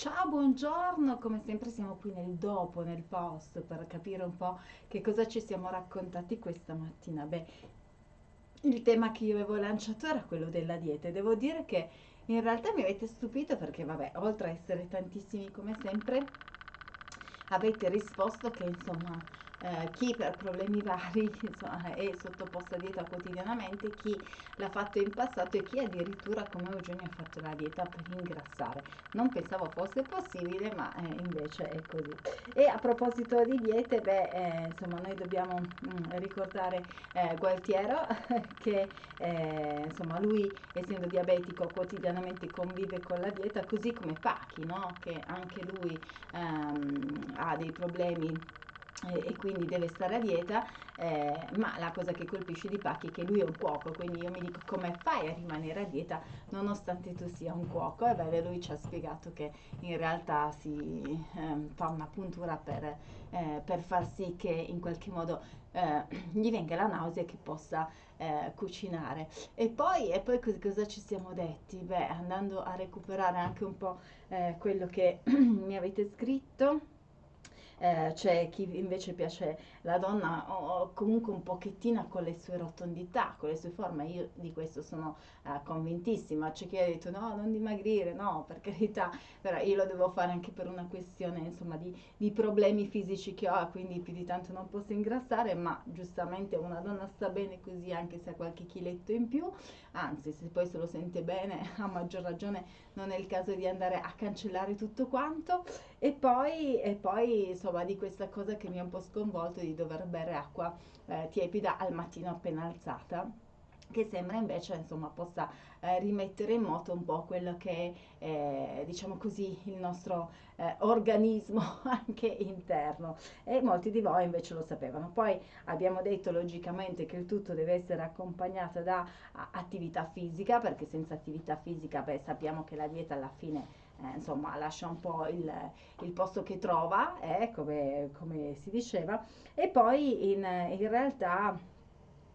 Ciao, buongiorno, come sempre siamo qui nel dopo, nel post, per capire un po' che cosa ci siamo raccontati questa mattina. Beh, il tema che io avevo lanciato era quello della dieta e devo dire che in realtà mi avete stupito perché, vabbè, oltre a essere tantissimi come sempre, avete risposto che insomma eh, chi per problemi vari insomma, è sottoposto a dieta quotidianamente, chi l'ha fatto in passato e chi addirittura come Eugenio ha fatto la dieta per ingrassare. Non pensavo fosse possibile, ma eh, invece è così. E a proposito di diete, beh, eh, insomma, noi dobbiamo mh, mm, ricordare eh, Gualtiero che eh, insomma, lui essendo diabetico quotidianamente convive con la dieta, così come Pachi, no? che anche lui ehm, ha dei problemi e, quindi deve stare a dieta, eh, ma la cosa che colpisce di Pacchi è che lui è un cuoco, quindi io mi dico come fai a rimanere a dieta nonostante tu sia un cuoco? E beh, lui ci ha spiegato che in realtà si eh, fa una puntura per, eh, per, far sì che in qualche modo eh, gli venga la nausea e che possa eh, cucinare. E poi, e poi cosa ci siamo detti? Beh, andando a recuperare anche un po' eh, quello che mi avete scritto eh, c'è chi invece piace la donna o comunque un pochettino con le sue rotondità, con le sue forme, io di questo sono eh, convintissima, c'è chi ha detto no, non dimagrire, no, per carità, però io lo devo fare anche per una questione insomma di, di problemi fisici che ho, quindi più di tanto non posso ingrassare, ma giustamente una donna sta bene così anche se ha qualche chiletto in più, anzi se poi se lo sente bene a maggior ragione non è il caso di andare a cancellare tutto quanto e poi, e poi insomma di questa cosa che mi ha un po' sconvolto di dover bere acqua eh, tiepida al mattino appena alzata che sembra invece insomma possa eh, rimettere in moto un po' quello che è eh, diciamo così il nostro eh, organismo anche interno. E molti di voi invece lo sapevano. Poi abbiamo detto logicamente che il tutto deve essere accompagnato da attività fisica perché senza attività fisica beh sappiamo che la dieta alla fine eh, insomma lascia un po' il, il posto che trova eh, come, come, si diceva. E poi in, in realtà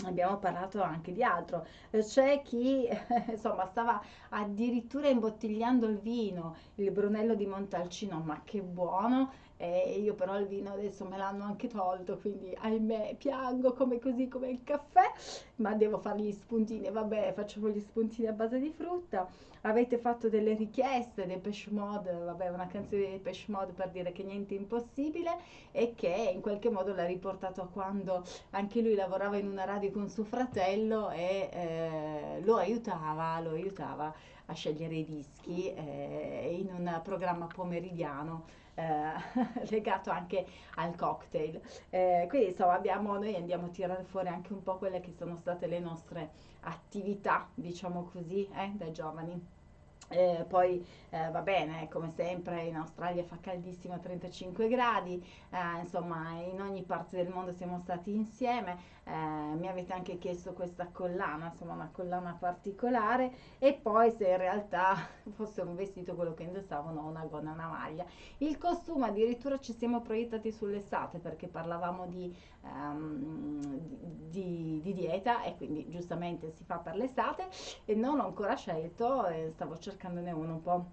abbiamo parlato anche di altro. C'è chi insomma stava addirittura imbottigliando il vino il Brunello di Montalcino ma che buono e io però il vino adesso me l'hanno anche tolto quindi ahimè piango come così come il caffè ma devo fare gli spuntini. Vabbè facciamo gli spuntini a base di frutta. Avete fatto delle richieste dei Pesh Mode vabbè una canzone dei Pesh Mode per dire che niente è impossibile e che in qualche modo l'ha riportato a quando anche lui lavorava in una radio con suo fratello e eh, lo aiutava lo aiutava a scegliere i dischi eh, in un programma pomeridiano eh, legato anche al cocktail. Eh, quindi insomma abbiamo, noi andiamo a tirare fuori anche un po' quelle che sono state le nostre attività, diciamo così, eh, da giovani. Eh, poi eh, va bene, come sempre in Australia fa caldissimo a 35 gradi, eh, insomma in ogni parte del mondo siamo stati insieme, eh, mi avete anche chiesto questa collana, insomma una collana particolare e poi se in realtà fosse un vestito quello che indossavo, no, una gonna, una maglia. Il costume addirittura ci siamo proiettati sull'estate perché parlavamo di, um, di, di, dieta e quindi giustamente si fa per l'estate e non ho ancora scelto, stavo cercando cercandone uno un po'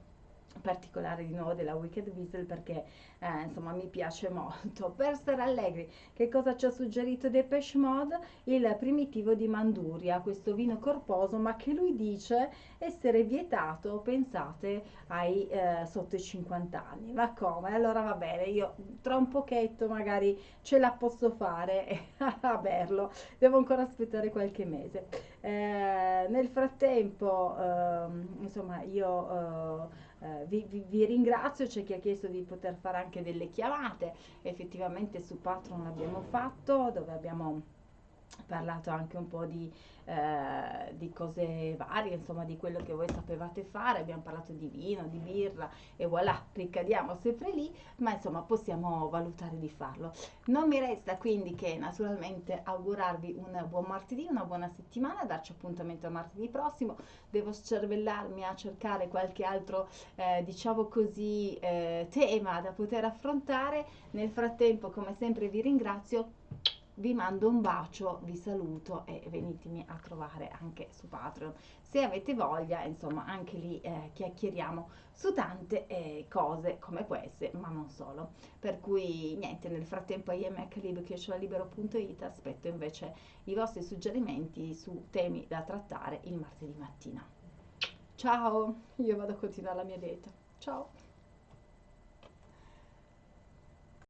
particolare di nuovo della Wicked Weasel perché eh, insomma mi piace molto. Per stare allegri che cosa ci ha suggerito Depeche Mode? Il primitivo di Manduria questo vino corposo ma che lui dice essere vietato pensate ai eh, sotto i 50 anni. Ma come? Allora va bene io tra un pochetto magari ce la posso fare a berlo. Devo ancora aspettare qualche mese. Eh, nel frattempo ehm, insomma io eh, eh, vi, vi, vi, ringrazio, c'è chi ha chiesto di poter fare anche delle chiamate, effettivamente su Patreon l'abbiamo fatto, dove abbiamo parlato anche un po' di, eh, di, cose varie, insomma di quello che voi sapevate fare, abbiamo parlato di vino, di birra e voilà, ricadiamo sempre lì, ma insomma possiamo valutare di farlo. Non mi resta quindi che naturalmente augurarvi un buon martedì, una buona settimana, darci appuntamento a martedì prossimo, devo cervellarmi a cercare qualche altro, eh, diciamo così, eh, tema da poter affrontare, nel frattempo come sempre vi ringrazio vi mando un bacio, vi saluto e venitemi a trovare anche su Patreon. Se avete voglia, insomma, anche lì eh, chiacchieriamo su tante eh, cose come queste, ma non solo. Per cui niente, nel frattempo imhlib.it aspetto invece i vostri suggerimenti su temi da trattare il martedì mattina. Ciao, io vado a continuare la mia dieta. Ciao.